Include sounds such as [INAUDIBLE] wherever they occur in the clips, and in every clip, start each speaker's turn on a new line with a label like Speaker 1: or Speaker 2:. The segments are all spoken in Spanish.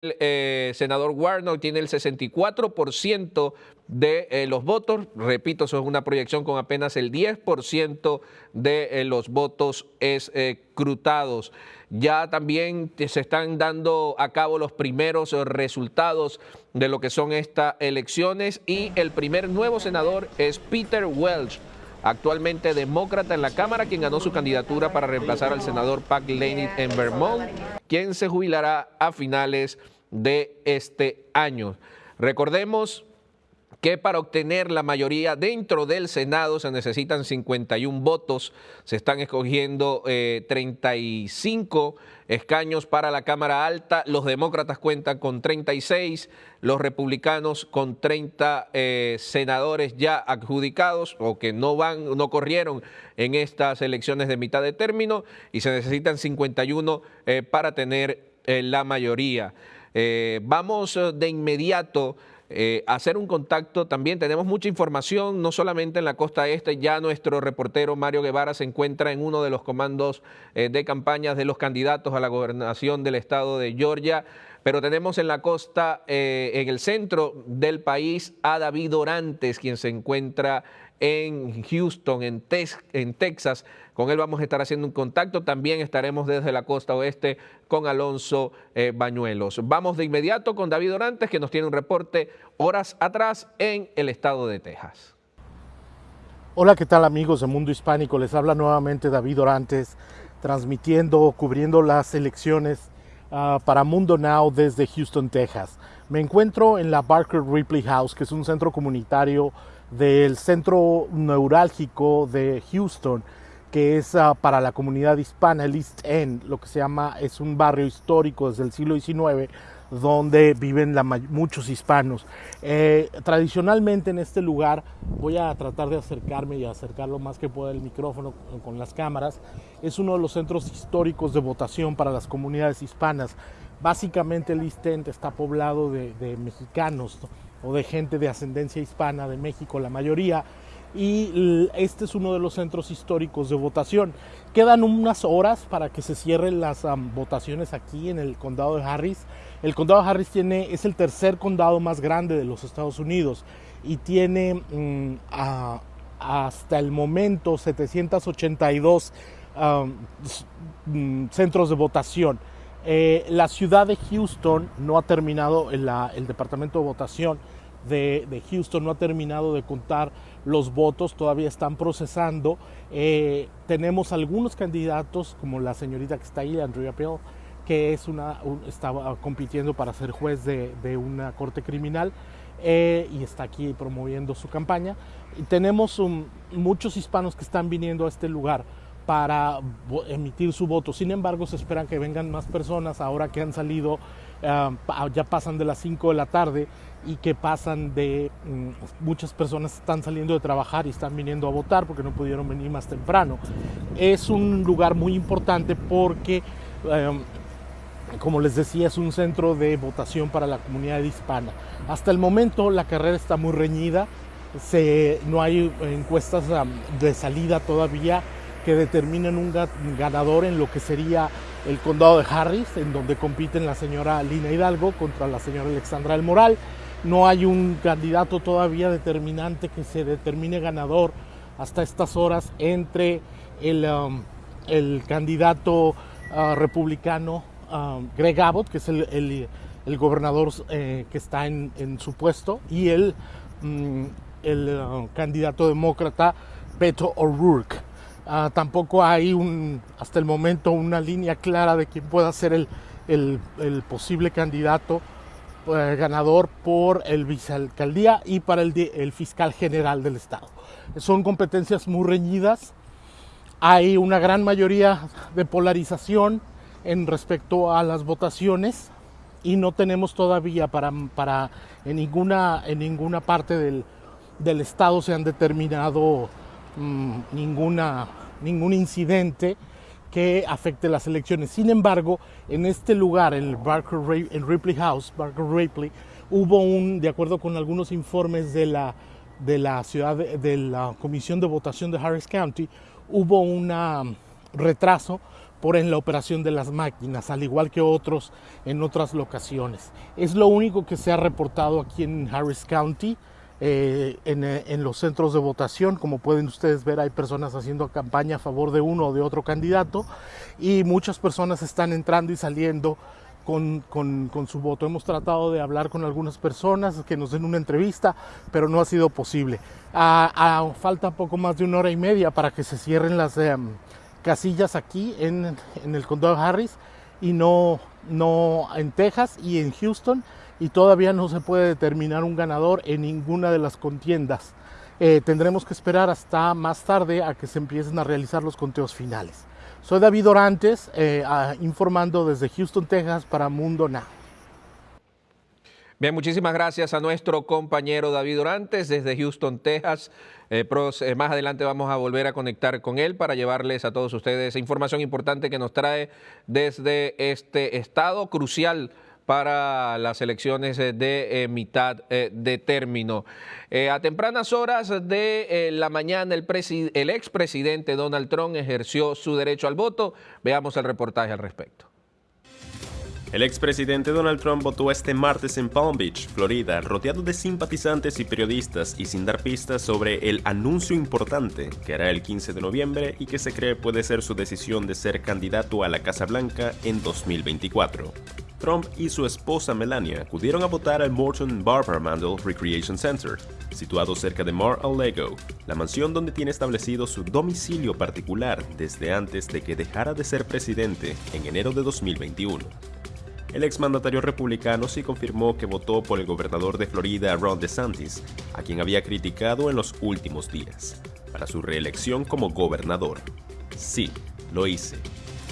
Speaker 1: El eh, senador Warnock tiene el 64% de eh, los votos. Repito, eso es una proyección con apenas el 10% de eh, los votos escrutados. Ya también se están dando a cabo los primeros resultados de lo que son estas elecciones y el primer nuevo senador es Peter Welch actualmente demócrata en la Cámara, quien ganó su candidatura para reemplazar al senador Pat Laney en Vermont, quien se jubilará a finales de este año. Recordemos que para obtener la mayoría dentro del Senado se necesitan 51 votos, se están escogiendo 35 eh, escaños para la Cámara Alta, los demócratas cuentan con 36, los republicanos con 30 eh, senadores ya adjudicados o que no van, no corrieron en estas elecciones de mitad de término y se necesitan 51 eh, para tener la mayoría. vamos de inmediato eh, hacer un contacto también. Tenemos mucha información, no solamente en la costa este, ya nuestro reportero Mario Guevara se encuentra en uno de los comandos eh, de campañas de los candidatos a la gobernación del estado de Georgia, pero tenemos en la costa, eh, en el centro del país, a David Orantes, quien se encuentra en Houston, en, en, Texas. Con él vamos a estar haciendo un contacto. También estaremos desde la costa oeste con Alonso eh, Bañuelos. Vamos de inmediato con David Orantes, que nos tiene un reporte horas atrás en el estado de Texas.
Speaker 2: Hola, ¿qué tal amigos de Mundo Hispánico? Les habla nuevamente David Orantes, transmitiendo, cubriendo las elecciones uh, para Mundo Now desde Houston, Texas. Me encuentro en la Barker Ripley House, que es un centro comunitario del centro neurálgico de Houston, que es uh, para la comunidad hispana, el East End, lo que se llama, es un barrio histórico desde el siglo XIX, donde viven muchos hispanos. Eh, tradicionalmente en este lugar, voy a tratar de acercarme y acercar lo más que pueda el micrófono con las cámaras, es uno de los centros históricos de votación para las comunidades hispanas. Básicamente el East End está poblado de mexicanos, o de gente de ascendencia hispana de México, la mayoría, y este es uno de los centros históricos de votación. Quedan unas horas para que se cierren las votaciones aquí en el condado de Harris. El condado de Harris tiene, es el tercer condado más grande de los Estados Unidos y tiene mm, hasta el momento 782 mm, centros de votación. Eh, la ciudad de Houston no ha terminado, el, departamento de votación de, Houston no ha terminado de contar los votos, todavía están procesando. Eh, tenemos algunos candidatos, como la señorita que está ahí, Andrea Pell, que es una, estaba compitiendo para ser juez de, una corte criminal eh, y está aquí promoviendo su campaña. Tenemos muchos hispanos que están viniendo a este lugar para emitir su voto. Sin embargo, se esperan que vengan más personas ahora que han salido, ah, ya pasan de las 5 de la tarde y que pasan de, mm, muchas personas están saliendo de trabajar y están viniendo a votar porque no pudieron venir más temprano. Es un lugar muy importante porque, em, como les decía, es un centro de votación para la comunidad hispana. Hasta el momento la carrera está muy reñida, se, no hay encuestas de salida todavía que determinen un ganador en lo que sería el condado de Harris, en donde compiten la señora Lina Hidalgo contra la señora Alexandra del Moral. No hay un candidato todavía determinante que se determine ganador hasta estas horas entre el, um, el candidato uh, republicano um, Greg Abbott, que es el, el, gobernador eh, que está en, en, su puesto, y el, mm, el uh, candidato demócrata Beto O'Rourke. Ah, tampoco hay hasta el momento una línea clara de quién pueda ser el, el, posible candidato eh, ganador por el vicealcaldía y para el, el fiscal general del estado. Son competencias muy reñidas. Hay una gran mayoría de polarización en respecto a las votaciones y no tenemos todavía para, para en, ninguna, en ninguna parte del, del estado se han determinado Mm, ninguna, ningún incidente que afecte las elecciones. Sin embargo, en este lugar, el Barker Ripley House, Barker Ripley, hubo un, de acuerdo con algunos informes de la, de la ciudad de, la Comisión de Votación de Harris County, hubo un retraso por en la operación de las máquinas, al igual que otros en otras locaciones. Es lo único que se ha reportado aquí en Harris County. Eh, en, eh, en, los centros de votación. Como pueden ustedes ver, hay personas haciendo campaña a favor de uno o de otro candidato y muchas personas están entrando y saliendo con, con, su voto. Hemos tratado de hablar con algunas personas que nos den una entrevista, pero no ha sido posible. A, falta poco más de una hora y media para que se cierren las eh, casillas aquí en, en, el condado Harris y no, no en Texas y en Houston y todavía no se puede determinar un ganador en ninguna de las contiendas. Eh, tendremos que esperar hasta más tarde a que se empiecen a realizar los conteos finales. Soy David Orantes, eh, informando desde Houston, Texas para Mundo Now.
Speaker 1: Bien, muchísimas gracias a nuestro compañero David Orantes desde Houston, Texas. Eh, más adelante vamos a volver a conectar con él para llevarles a todos ustedes información importante que nos trae desde este estado crucial para las elecciones eh, de eh, mitad eh, de término. a tempranas horas de la mañana, el, el expresidente Donald Trump ejerció su derecho al voto. Veamos el reportaje al respecto.
Speaker 3: El expresidente Donald Trump votó este martes en Palm Beach, Florida, rodeado de simpatizantes y periodistas y sin dar pistas sobre el anuncio importante que hará el 15 de noviembre y que se cree puede ser su decisión de ser candidato a la Casa Blanca en 2024. Trump y su esposa Melania acudieron a votar al Morton Barber Mandel Recreation Center, situado cerca de Mar-a-Lago, la mansión donde tiene establecido su domicilio particular desde antes de que dejara de ser presidente en enero de 2021. El exmandatario republicano sí confirmó que votó por el gobernador de Florida Ron DeSantis, a quien había criticado en los últimos días, para su reelección como gobernador. Sí, lo hice,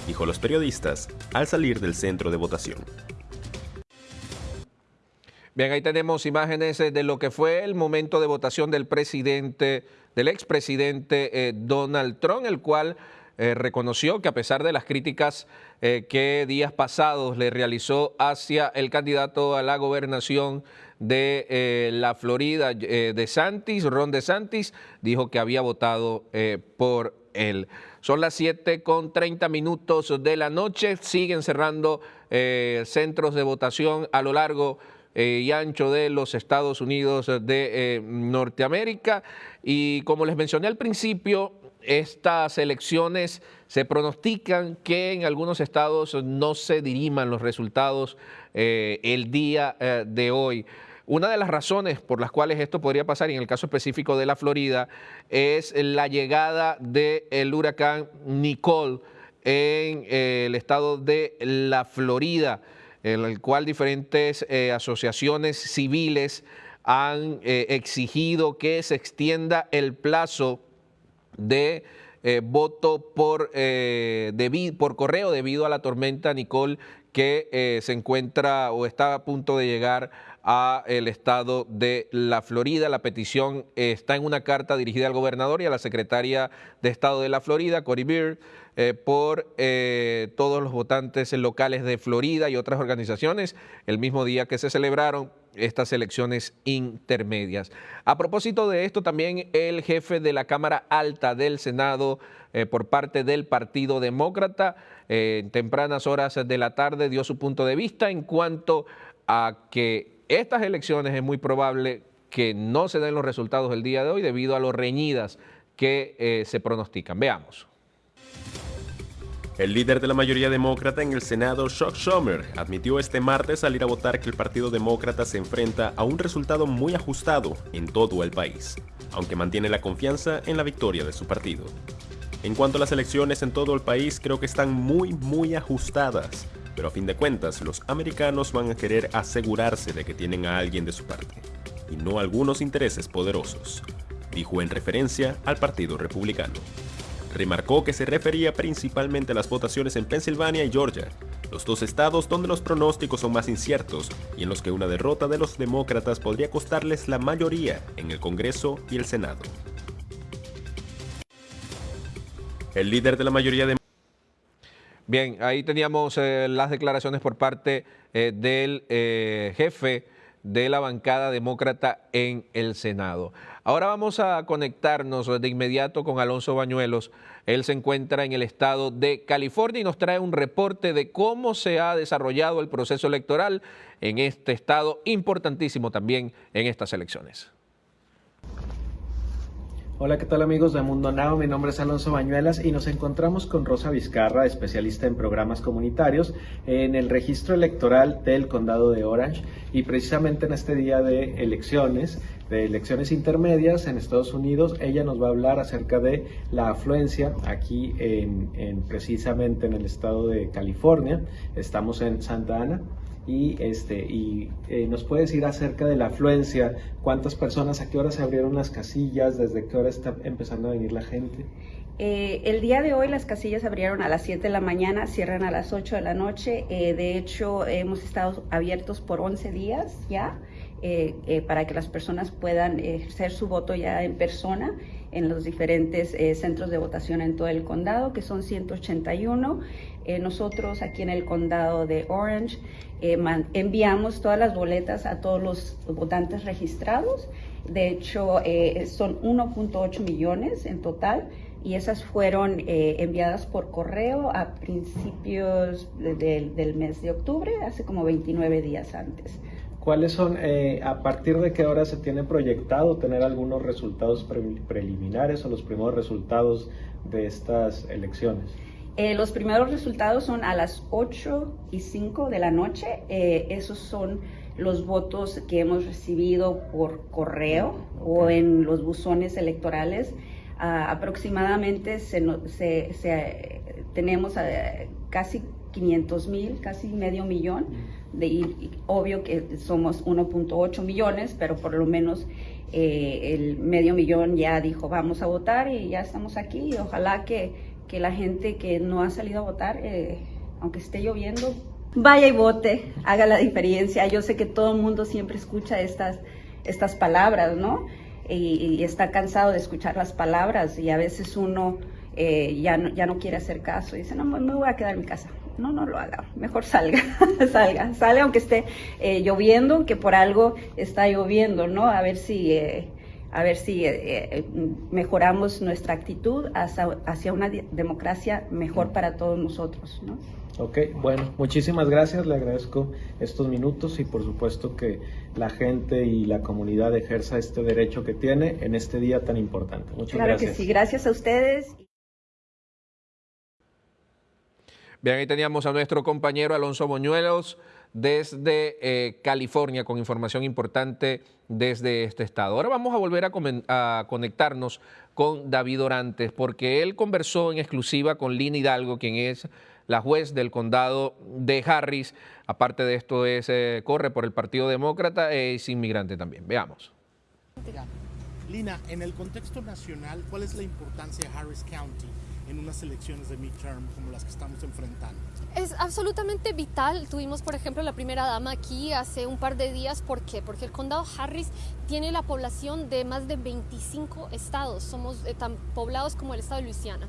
Speaker 3: dijo los periodistas al salir del centro de votación.
Speaker 1: Bien, ahí tenemos imágenes eh, de lo que fue el momento de votación del presidente, del expresidente eh, Donald Trump, el cual eh, reconoció que a pesar de las críticas que días pasados le realizó hacia el candidato a la gobernación de la Florida, de Santis, Ron DeSantis, dijo que había votado por él. Son las 7 con 30 minutos de la noche, siguen cerrando eh, centros de votación a lo largo eh, y ancho de los Estados Unidos de eh, Norteamérica y como les mencioné al principio, estas elecciones se pronostican que en algunos estados no se diriman los resultados el día de hoy. Una de las razones por las cuales esto podría pasar, y en el caso específico de la Florida, es la llegada del huracán Nicole en eh, el estado de la Florida, en el cual diferentes eh, asociaciones civiles han eh, exigido que se extienda el plazo de voto por, por correo debido a la tormenta Nicole que se encuentra o está a punto de llegar a el estado de la Florida. La petición está en una carta dirigida al gobernador y a la secretaria de Estado de la Florida, Cory Beard, eh, por eh, todos los votantes locales de Florida y otras organizaciones, el mismo día que se celebraron estas elecciones intermedias. A propósito de esto, también el jefe de la Cámara Alta del Senado, eh, por parte del Partido Demócrata, en tempranas horas de la tarde dio su punto de vista en cuanto a que estas elecciones es muy probable que no se den los resultados del día de hoy debido a lo reñidas que eh, se pronostican. Veamos.
Speaker 3: El líder de la mayoría demócrata en el Senado, Chuck Schumer, admitió este martes salir a votar que el Partido Demócrata se enfrenta a un resultado muy ajustado en todo el país, aunque mantiene la confianza en la victoria de su partido. En cuanto a las elecciones en todo el país, creo que están muy, muy ajustadas pero a fin de cuentas los americanos van a querer asegurarse de que tienen a alguien de su parte, y no algunos intereses poderosos, dijo en referencia al Partido Republicano. Remarcó que se refería principalmente a las votaciones en Pensilvania y Georgia, los dos estados donde los pronósticos son más inciertos y en los que una derrota de los demócratas podría costarles la mayoría en el Congreso y el Senado. El líder de la mayoría de
Speaker 1: Bien, ahí teníamos eh, las declaraciones por parte eh, del eh, jefe de la bancada demócrata en el Senado. Ahora vamos a conectarnos de inmediato con Alonso Bañuelos. Él se encuentra en el estado de California y nos trae un reporte de cómo se ha desarrollado el proceso electoral en este estado, importantísimo también en estas elecciones.
Speaker 4: Hola, ¿qué tal amigos de Mundo Now? Mi nombre es Alonso Bañuelas y nos encontramos con Rosa Vizcarra, especialista en programas comunitarios, en el registro electoral del condado de Orange y precisamente en este día de elecciones, de elecciones intermedias en Estados Unidos, ella nos va a hablar acerca de la afluencia aquí en, precisamente en el estado de California. Estamos en Santa Ana y, este, y eh, nos puede decir acerca de la afluencia, cuántas personas, a qué hora se abrieron las casillas, desde qué hora está empezando a venir la gente.
Speaker 5: Eh, el día de hoy las casillas abrieron a las 7 de la mañana, cierran a las 8 de la noche. Eh, de hecho, hemos estado abiertos por 11 días ya para que las personas puedan ejercer su voto ya en persona en los diferentes centros de votación en todo el condado, que son 181. Nosotros aquí en el condado de Orange eh, enviamos todas las boletas a todos los votantes registrados. De hecho, eh, son 1.8 millones en total y esas fueron eh, enviadas por correo a principios del mes de octubre, hace como 29 días antes.
Speaker 4: ¿Cuáles son, a partir de qué hora se tiene proyectado tener algunos resultados preliminares o los primeros resultados de estas elecciones?
Speaker 5: Eh, los primeros resultados son a las 8 y 5 de la noche. Eh, esos son los votos que hemos recibido por correo o en los buzones electorales. Ah, aproximadamente se, tenemos eh, casi 500 mil, casi medio millón. De, obvio que somos 1.8 millones, pero por lo menos el medio millón ya dijo vamos a votar y ya estamos aquí. ojalá que que la gente que no ha salido a votar, eh, aunque esté lloviendo, vaya y vote, haga la diferencia. Yo sé que todo el mundo siempre escucha estas, estas palabras, ¿no? Y, está cansado de escuchar las palabras y a veces uno eh, ya, no, ya no quiere hacer caso y dice, no, me voy a quedar en mi casa. No, no lo haga, mejor salga, [LAUGHS] salga, sale aunque esté eh, lloviendo, que por algo está lloviendo, ¿no? A ver si a ver si eh, eh, mejoramos nuestra actitud hacia, una democracia mejor para todos nosotros. ¿no?
Speaker 4: Ok, bueno, muchísimas gracias, le agradezco estos minutos y por supuesto que la gente y la comunidad ejerza este derecho que tiene en este día tan importante. Muchas
Speaker 5: claro
Speaker 4: gracias.
Speaker 5: que sí, gracias a ustedes.
Speaker 1: Bien, ahí teníamos a nuestro compañero Alonso Moñuelos desde eh, California con información importante desde este estado. Ahora vamos a volver a, conectarnos con David Orantes porque él conversó en exclusiva con Lina Hidalgo, quien es la juez del condado de Harris. Aparte de esto, es, eh, corre por el Partido Demócrata, es inmigrante también. Veamos.
Speaker 2: Lina, en el contexto nacional, ¿cuál es la importancia de Harris County en unas elecciones de midterm como las que estamos enfrentando?
Speaker 6: Es absolutamente vital. Tuvimos, por ejemplo, la primera dama aquí hace un par de días. ¿Por qué? Porque el condado Harris tiene la población de más de 25 estados. Somos eh, tan poblados como el estado de Luisiana.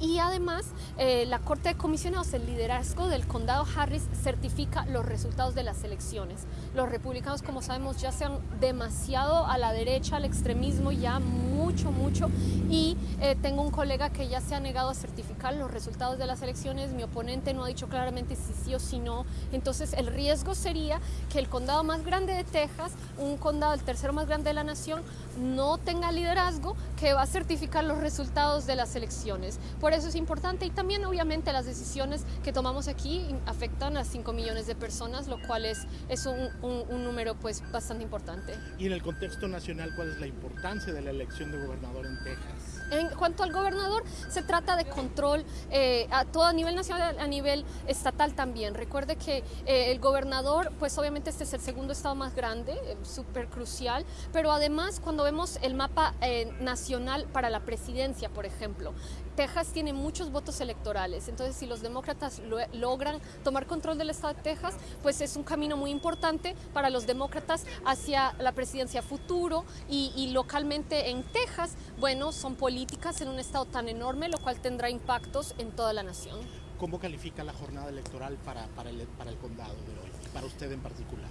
Speaker 6: Y además, eh, la Corte de Comisionados, el liderazgo del condado Harris, certifica los resultados de las elecciones. Los republicanos, como sabemos, ya se han demasiado a la derecha, al extremismo, ya mucho, mucho. Y eh, tengo un colega que ya se ha negado a certificar los resultados de las elecciones. Mi oponente no ha dicho claramente si sí o si no. Entonces, el riesgo sería que el condado más grande de Texas, un condado el tercero más grande de la nación, no tenga liderazgo que va a certificar los resultados de las elecciones. Por eso es importante y también obviamente las decisiones que tomamos aquí afectan a 5 millones de personas, lo cual es, es un, un, número pues bastante importante.
Speaker 2: Y en el contexto nacional, ¿cuál es la importancia de la elección de gobernador en Texas?
Speaker 6: En cuanto al gobernador, se trata de control eh, a todo a nivel nacional, a nivel estatal también. Recuerde que eh, el gobernador, pues obviamente este es el segundo estado más grande, eh, súper crucial, pero además cuando vemos el mapa nacional para la presidencia, por ejemplo, Texas tiene muchos votos electorales, entonces si los demócratas logran tomar control del estado de Texas, pues es un camino muy importante para los demócratas hacia la presidencia futuro y, y localmente en Texas, bueno, son políticas en un estado tan enorme, lo cual tendrá impactos en toda la nación.
Speaker 2: ¿Cómo califica la jornada electoral para, para, el, para el condado de hoy, para usted en particular?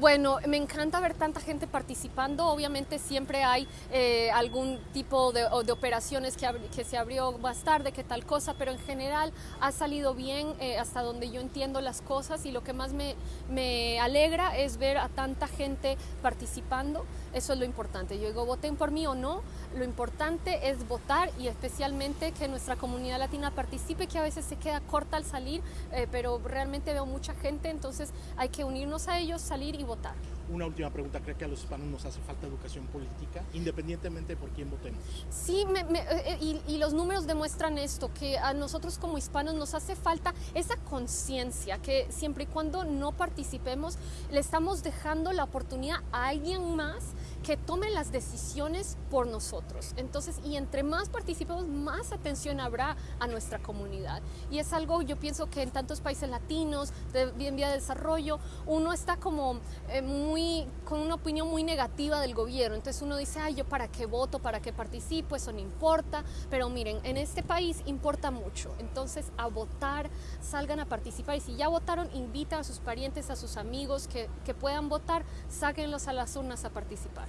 Speaker 6: Bueno, me encanta ver tanta gente participando. Obviamente siempre hay eh, algún tipo de, de operaciones que, que, se abrió más tarde, que tal cosa, pero en general ha salido bien eh, hasta donde yo entiendo las cosas y lo que más me, me, alegra es ver a tanta gente participando. Eso es lo importante. Yo digo, voten por mí o no. Lo importante es votar y especialmente que nuestra comunidad latina participe, que a veces se queda corta al salir, eh, pero realmente veo mucha gente, entonces hay que unirnos a ellos, salir y votar.
Speaker 2: Una última pregunta, ¿cree que a los hispanos nos hace falta educación política, independientemente de por quién votemos?
Speaker 6: Sí, me, me, eh, y, y, los números demuestran esto, que a nosotros como hispanos nos hace falta esa conciencia, que siempre y cuando no participemos, le estamos dejando la oportunidad a alguien más que tome las decisiones por nosotros. Entonces, y entre más participemos, más atención habrá a nuestra comunidad. Y es algo, yo pienso que en tantos países latinos, de, en vía de desarrollo, uno está como eh, muy, con una opinión muy negativa del gobierno. Entonces uno dice, ay, yo para qué voto, para qué participo, eso no importa. Pero miren, en este país importa mucho. Entonces, a votar, salgan a participar. Y si ya votaron, invitan a sus parientes, a sus amigos que, que puedan votar, sáquenlos a las urnas a participar.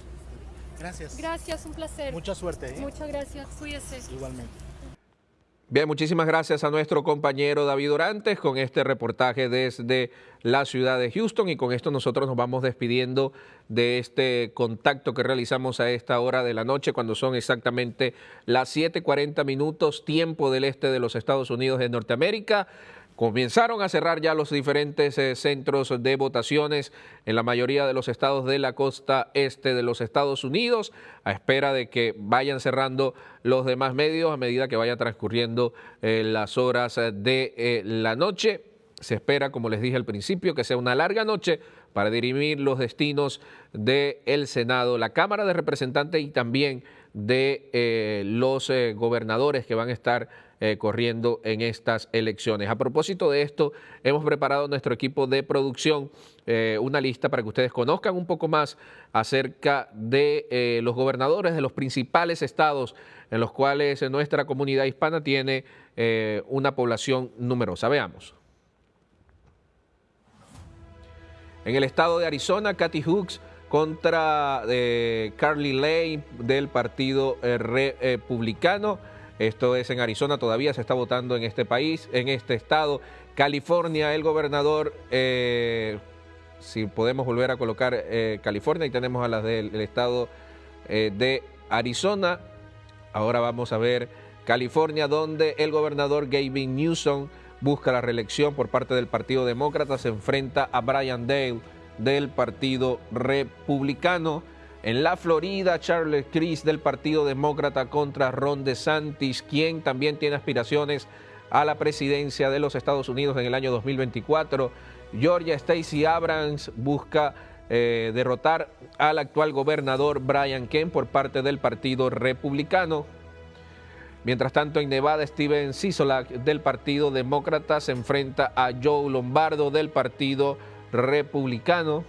Speaker 2: Gracias.
Speaker 6: Gracias, un placer.
Speaker 2: Mucha suerte. ¿eh?
Speaker 6: Muchas gracias. Cuídese.
Speaker 2: Igualmente.
Speaker 1: Bien, muchísimas gracias a nuestro compañero David Orantes con este reportaje desde la ciudad de Houston y con esto nosotros nos vamos despidiendo de este contacto que realizamos a esta hora de la noche cuando son exactamente las 7.40 minutos tiempo del este de los Estados Unidos de Norteamérica. Comenzaron a cerrar ya los diferentes eh, centros de votaciones en la mayoría de los estados de la costa este de los Estados Unidos, a espera de que vayan cerrando los demás medios a medida que vaya transcurriendo eh, las horas de eh, la noche. Se espera, como les dije al principio, que sea una larga noche para dirimir los destinos del Senado, la Cámara de Representantes y también de los gobernadores que van a estar eh, corriendo en estas elecciones. A propósito de esto, hemos preparado nuestro equipo de producción eh, una lista para que ustedes conozcan un poco más acerca de eh, los gobernadores de los principales estados en los cuales nuestra comunidad hispana tiene una población numerosa. Veamos. En el estado de Arizona, Kathy Hooks contra Carly Lane del Partido Republicano. Esto es en Arizona, todavía se está votando en este país, en este estado. California, el gobernador, eh, si podemos volver a colocar eh, California, y tenemos a las del estado eh, de Arizona. Ahora vamos a ver California, donde el gobernador Gavin Newsom busca la reelección por parte del Partido Demócrata, se enfrenta a Brian Dale del Partido Republicano. En la Florida, Charles Chris del Partido Demócrata contra Ron DeSantis, quien también tiene aspiraciones a la presidencia de los Estados Unidos en el año 2024. Georgia Stacey Abrams busca eh, derrotar al actual gobernador Brian Kemp por parte del Partido Republicano. Mientras tanto, en Nevada, Steven Sisolak del Partido Demócrata se enfrenta a Joe Lombardo del Partido Republicano.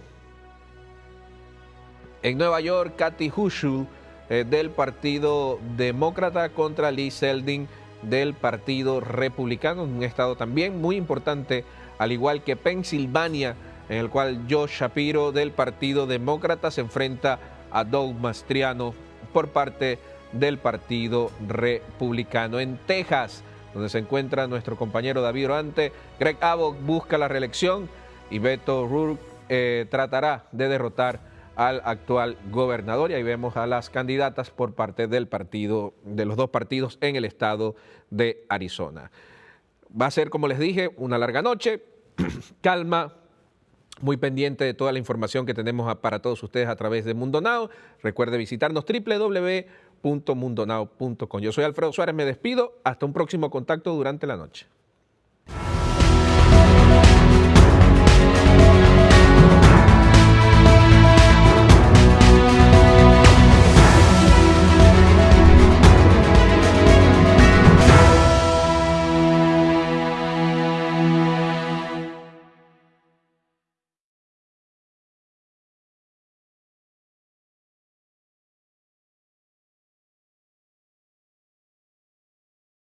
Speaker 1: En Nueva York, Kathy Hochul eh, del Partido Demócrata contra Lee Seldin del Partido Republicano, un estado también muy importante, al igual que Pensilvania, en el cual Josh Shapiro del Partido Demócrata se enfrenta a Doug Mastriano por parte del Partido Republicano. En Texas, donde se encuentra nuestro compañero David Orante, Greg Abbott busca la reelección y Beto O'Rourke eh, tratará de derrotar al actual gobernador y ahí vemos a las candidatas por parte del partido, de los dos partidos en el estado de Arizona. Va a ser, como les dije, una larga noche, [CLEARS THROAT] calma, muy pendiente de toda la información que tenemos para todos ustedes a través de Mundo Now. Recuerde visitarnos www.mundonao.com. Yo soy Alfredo Suárez, me despido. Hasta un próximo contacto durante la noche.